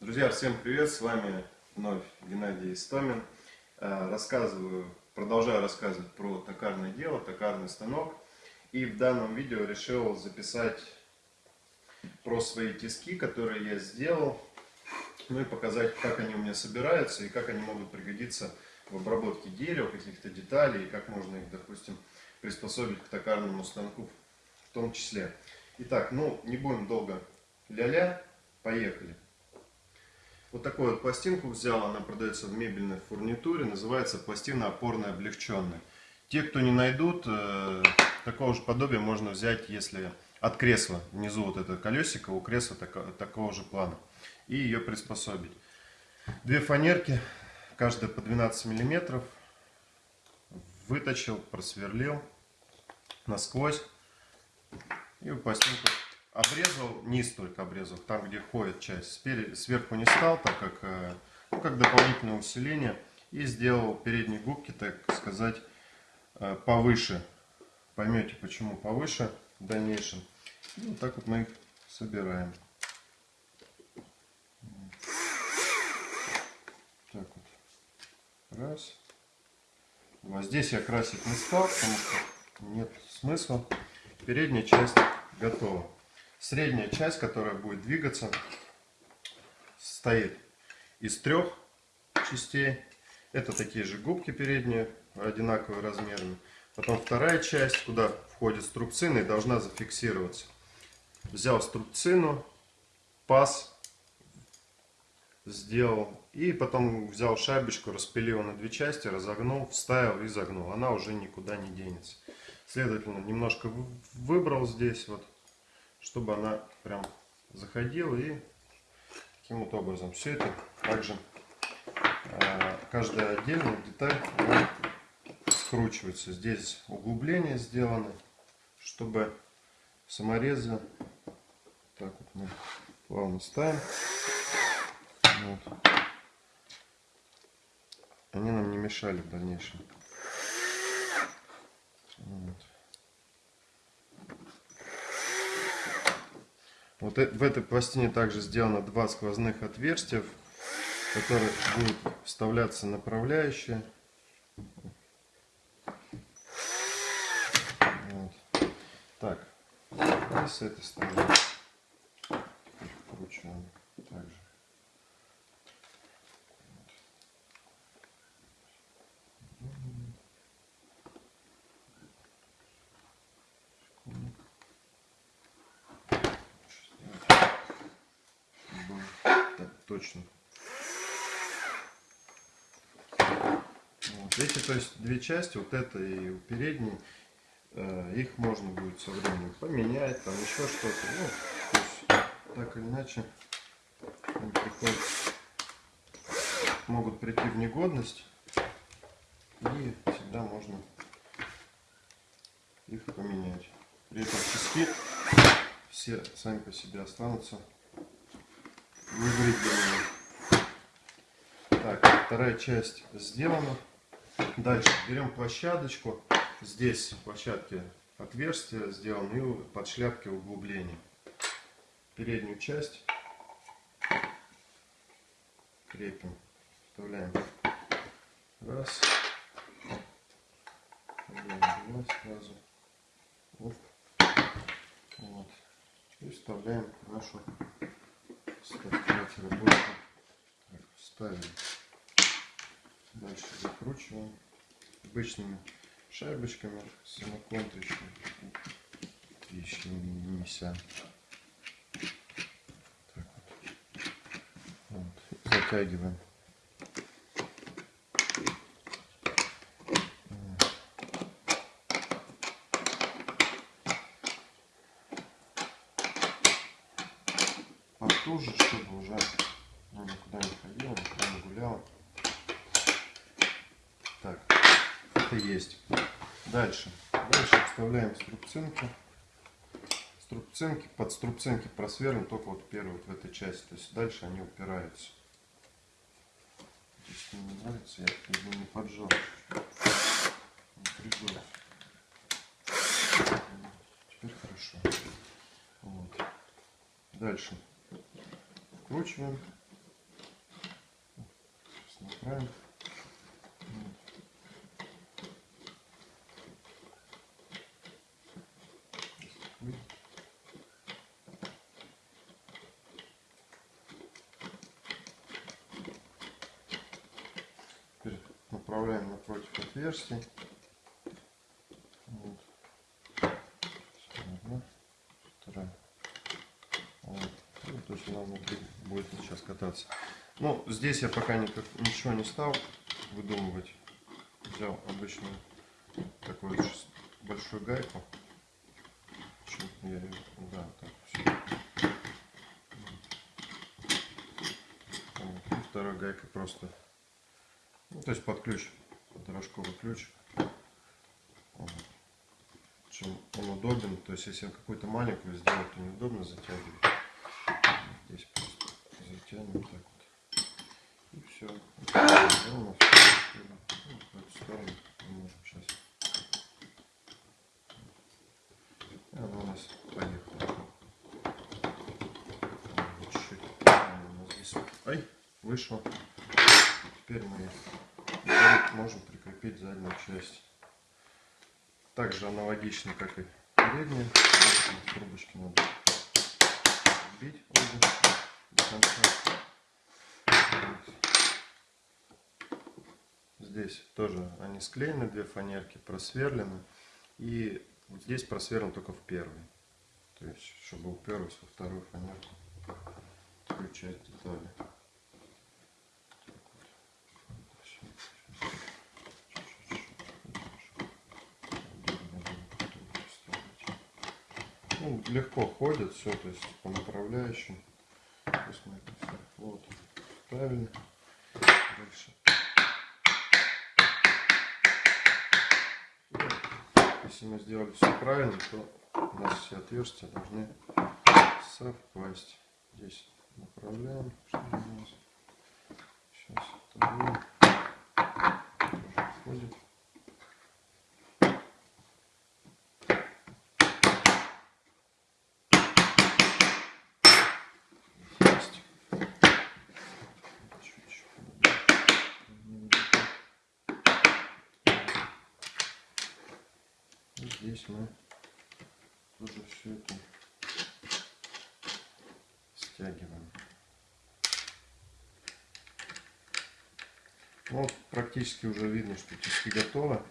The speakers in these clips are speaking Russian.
Друзья, всем привет! С вами вновь Геннадий Истомин. Э, рассказываю, продолжаю рассказывать про токарное дело, токарный станок. И в данном видео решил записать про свои тиски, которые я сделал. Ну и показать, как они у меня собираются и как они могут пригодиться в обработке дерева, каких-то деталей, и как можно их, допустим, приспособить к токарному станку в том числе. Итак, ну не будем долго ля-ля, поехали. Вот такую вот пластинку взял, она продается в мебельной фурнитуре, называется пластина опорная облегченная. Те, кто не найдут, э, такого же подобия можно взять, если от кресла, внизу вот это колесико, у кресла тако, такого же плана, и ее приспособить. Две фанерки, каждая по 12 миллиметров, выточил, просверлил насквозь, и пластинку обрезал, низ только обрезал, там где ходит часть. Сверху не стал, так как, э, ну, как дополнительное усиление. И сделал передние губки, так сказать, э, повыше. Поймете почему повыше в дальнейшем. И вот так вот мы их собираем. Так вот. Раз. Два. Здесь я красить не стал, потому что нет смысла. Передняя часть готова. Средняя часть, которая будет двигаться, состоит из трех частей. Это такие же губки передние, одинаковые размерами. Потом вторая часть, куда входит струбцина и должна зафиксироваться. Взял струбцину, паз сделал. И потом взял шайбочку, распилил на две части, разогнул, вставил и загнул. Она уже никуда не денется. Следовательно, немножко выбрал здесь вот чтобы она прям заходила и таким вот образом. Все это также э, каждая отдельная деталь скручивается. Здесь углубления сделаны, чтобы саморезы так вот мы плавно ставим. Вот. Они нам не мешали в дальнейшем. Вот. Вот э, в этой пластине также сделано два сквозных отверстия, в которые будет вставляться направляющая. Вот. Так, и с этой стороны вкручиваем также. Точно. Вот. Эти, то есть, две части, вот это и у передней, э, их можно будет со временем поменять, там еще что-то. Ну, так или иначе, они приходят, могут прийти в негодность, и всегда можно их поменять. При этом тиски все сами по себе останутся выбрить Так, вторая часть сделана. Дальше берем площадочку. Здесь в площадке отверстие сделано и под шляпки углубления. Переднюю часть крепим. Вставляем. Раз. Два сразу. Оп. Вот. И вставляем нашу Давайте работаем. Так, ставим. Дальше закручиваем обычными шайбочками самоконтричными. Еще не неся. Так вот. вот. Затягиваем. Потуже, чтобы уже ну, никуда не ходила, никуда не гуляла. Так, это есть. Дальше. Дальше вставляем струбцинки. Струбцинки, под струбцинки просверлим только вот первую вот в этой части. То есть дальше они упираются. Если не нравится, я его не поджал. Теперь хорошо. Вот. Дальше Откручиваем. Сейчас направим. Теперь направляем напротив отверстий. Кататься. Ну, здесь я пока никак, ничего не стал выдумывать. Взял обычную такую большую гайку. Я её- да, так, все. И второй гайкой просто, ну, то есть под ключ, под рожковый ключ. Вот. Чем он удобен, то есть если какую-то маленькую сделать, то неудобно затягивать. Затянем так вот. И все. Сделано. Ну, в эту сторону мы можем сейчас. И она у нас поехала. Вот Чуть-чуть. Здесь. Ай, вышло. Теперь мы можем прикрепить заднюю часть. Также аналогично, как и передняя. Трубочки надо вбить обе до конца. Здесь тоже они склеены, две фанерки просверлены. И вот здесь просверлен только в первый. То есть, чтобы уперлась во вторую фанерку. Включать детали. Ну, легко ходит все, то есть по направляющим. То мы это всё вот ставили. Дальше. Если мы сделали все правильно, то у нас все отверстия должны совпасть. Здесь направляем, что у нас. Сейчас вторую. Тоже входит. Есть. Чуть-чуть. И здесь мы тоже все это стягиваем. Ну, вот практически уже видно, что тиски готовы.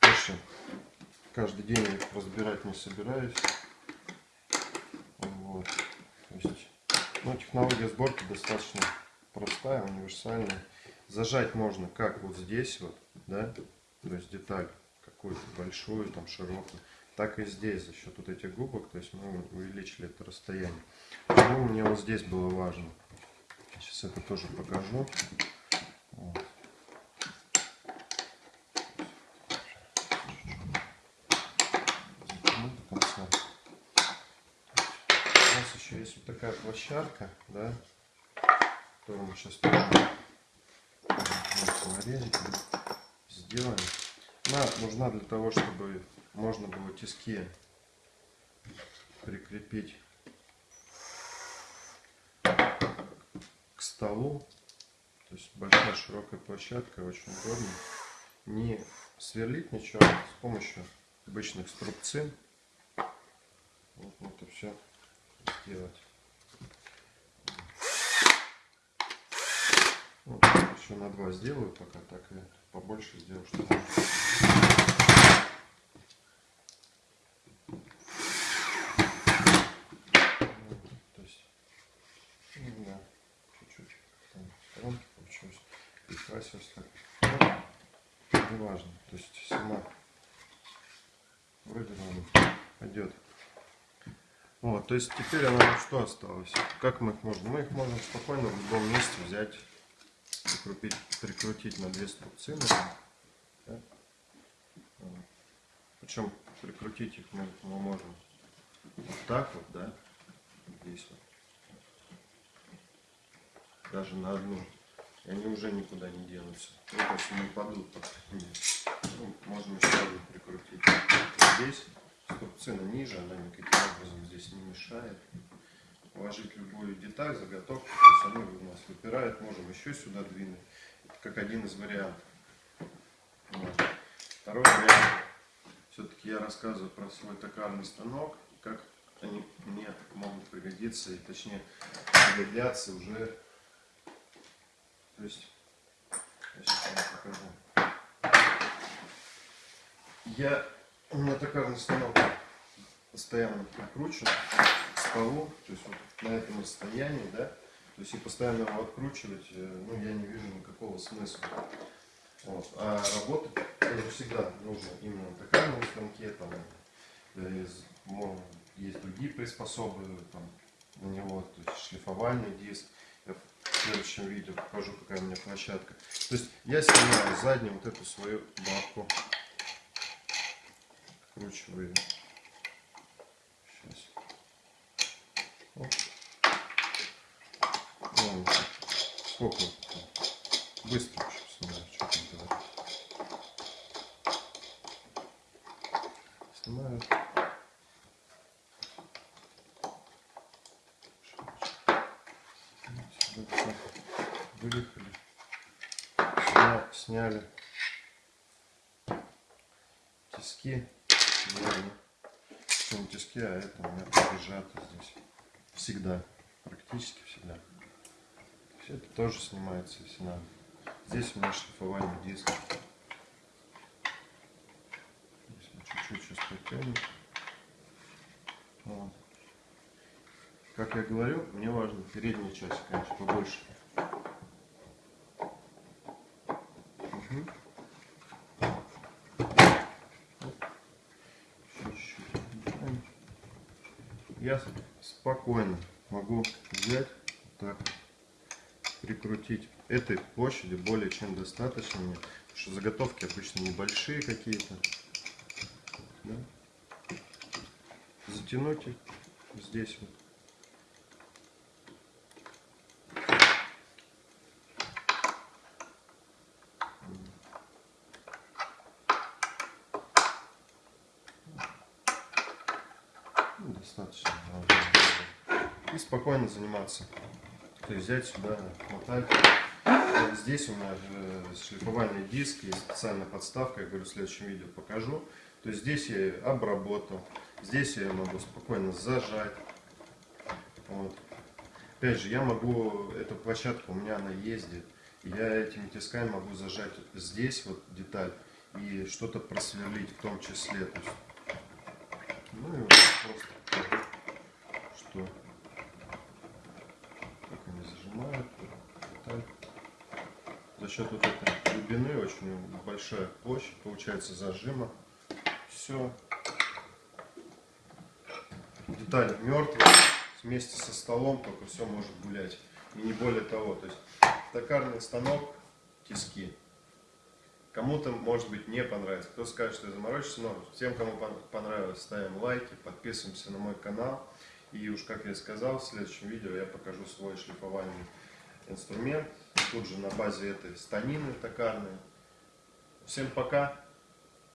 Больше каждый день их разбирать не собираюсь. Вот. То есть, ну, технология сборки достаточно простая, универсальная. Зажать можно как вот здесь вот, да, то есть деталь какую-то большую, там широкую, так и здесь за счет вот этих губок, то есть мы увеличили это расстояние. Почему мне вот здесь было важно? Сейчас это тоже покажу. Вот. У нас еще есть вот такая площадка, да, которую мы сейчас тоже нарезали, сделаем. Она нужна для того, чтобы можно было тиски прикрепить к столу. То есть большая широкая площадка, очень удобно. Не сверлить ничего, а с помощью обычных струбцин. Вот это все сделать. Вот, еще на два сделаю пока, так и побольше сделаю, Ну, то есть, ну, да, чуть-чуть там сторонки получилось, прикрасилось так. Ну, важно, то есть сама вроде норм пойдет. Вот, то есть теперь нам что осталось? Как мы их можем? Мы их можем спокойно в любом месте взять, прикрутить, прикрутить на две струбцины. Да? Причем прикрутить их мы, мы можем вот так вот, да, здесь вот. Даже на одну. И они уже никуда не денутся. Ну, то есть не упадут. Ну, можно еще одну прикрутить. Здесь струбцина ниже, она никаким образом здесь не мешает. Положить любую деталь, заготовку, то есть они у нас выпирают, можем еще сюда двинуть. как один из вариантов. Вот. Второй вариант. Все-таки я рассказываю про свой токарный станок, как они мне могут пригодиться, и точнее пригодятся уже. То есть, я сейчас вам покажу. Я, меня токарный станок постоянно накручен с полу, то есть вот на этом расстоянии, да, то есть и постоянно его откручивать, э, ну, я не вижу никакого смысла. Вот. А работать тоже всегда нужно именно на токарном станке, там, э, есть другие приспособы там, на него, то есть шлифовальный диск. Я в следующем видео покажу, какая у меня площадка. То есть я снимаю заднюю вот эту свою бабку, вкручиваю ее. Сейчас. Вон, сколько? Быстро очень снимаю, что там делать. Снимаю. Выехали. Сня, сняли. Тиски. Не тиски, а это у меня прижато здесь. Всегда. Практически всегда. Все это тоже снимается, если надо. Здесь у меня шлифовальный диск. Здесь мы чуть-чуть сейчас потянем. Вот. Как я говорю, мне важно передняя часть, конечно, побольше. Я спокойно могу взять так прикрутить этой площади более чем достаточно мне потому что заготовки обычно небольшие какие-то да? затянуть здесь вот Ну, достаточно и спокойно заниматься. То есть взять сюда мотать. Здесь у меня шлифовальный диск есть специальная подставка. Я говорю в следующем видео покажу. То есть здесь я обработал. Здесь я могу спокойно зажать. Вот. опять же я могу эту площадку у меня она ездит. Я этими тисками могу зажать здесь вот деталь и что-то просверлить в том числе. То есть, ну и вот просто что как они зажимают за счет вот этой глубины очень большая площадь получается зажима. Все деталь мертвая вместе со столом только все может гулять. И не более того. То есть токарный станок тиски. Кому-то, может быть, не понравится. Кто скажет, что я заморочился, но всем, кому понравилось, ставим лайки, подписываемся на мой канал. И уж, как я сказал, в следующем видео я покажу свой шлифовальный инструмент. Тут же на базе этой станины токарной. Всем пока!